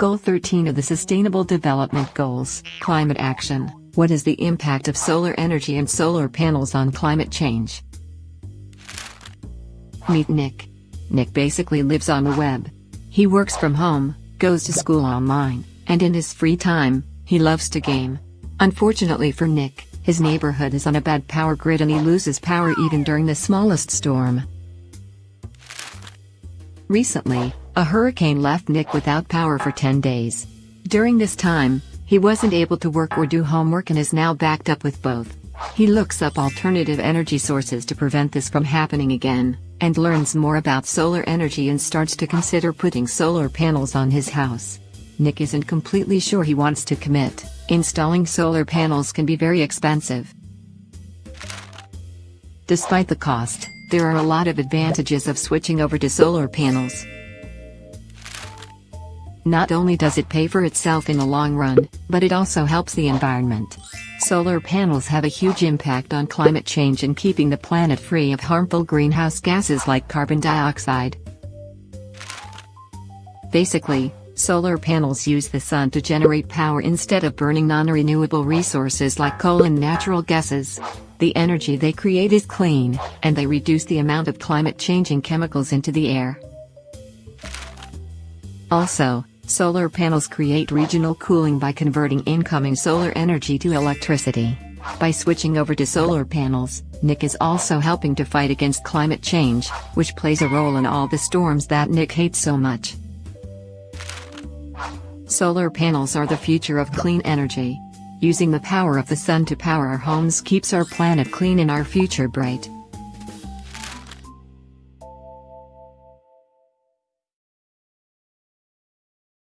Goal 13 of the Sustainable Development Goals, Climate Action. What is the impact of solar energy and solar panels on climate change? Meet Nick. Nick basically lives on the web. He works from home, goes to school online, and in his free time, he loves to game. Unfortunately for Nick, his neighborhood is on a bad power grid and he loses power even during the smallest storm. Recently, a hurricane left Nick without power for 10 days. During this time, he wasn't able to work or do homework and is now backed up with both. He looks up alternative energy sources to prevent this from happening again, and learns more about solar energy and starts to consider putting solar panels on his house. Nick isn't completely sure he wants to commit, installing solar panels can be very expensive. Despite the cost, there are a lot of advantages of switching over to solar panels. Not only does it pay for itself in the long run, but it also helps the environment. Solar panels have a huge impact on climate change and keeping the planet free of harmful greenhouse gases like carbon dioxide. Basically, solar panels use the sun to generate power instead of burning non-renewable resources like coal and natural gases. The energy they create is clean, and they reduce the amount of climate-changing chemicals into the air. Also, solar panels create regional cooling by converting incoming solar energy to electricity. By switching over to solar panels, Nick is also helping to fight against climate change, which plays a role in all the storms that Nick hates so much. Solar panels are the future of clean energy. Using the power of the sun to power our homes keeps our planet clean and our future bright.